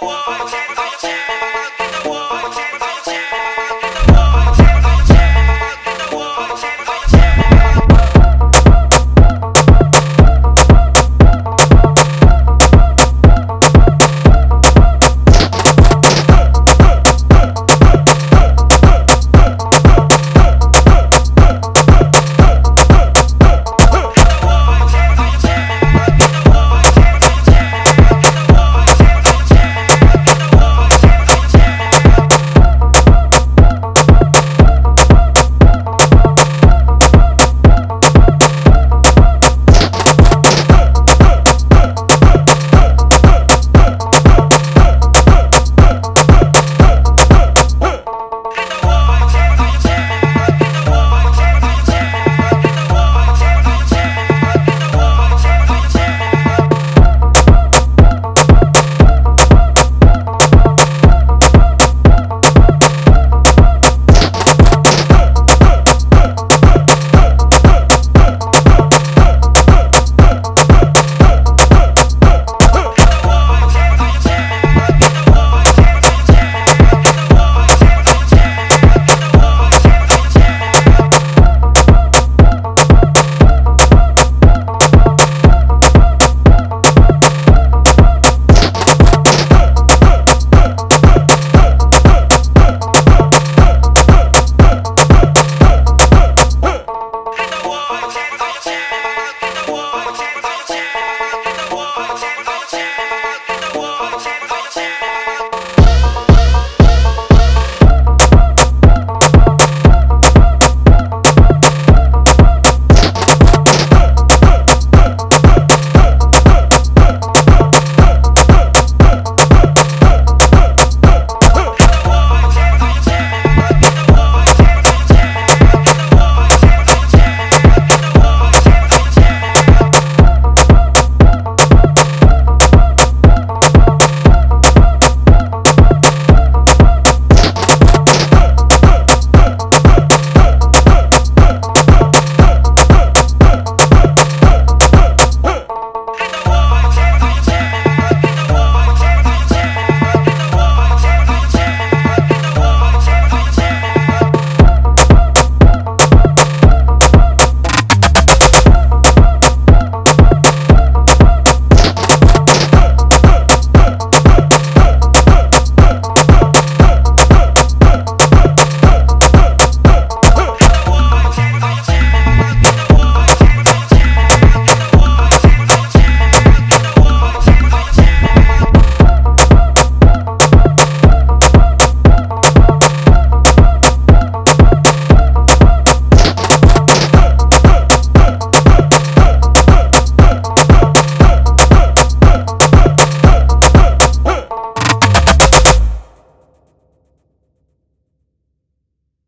我去偷钱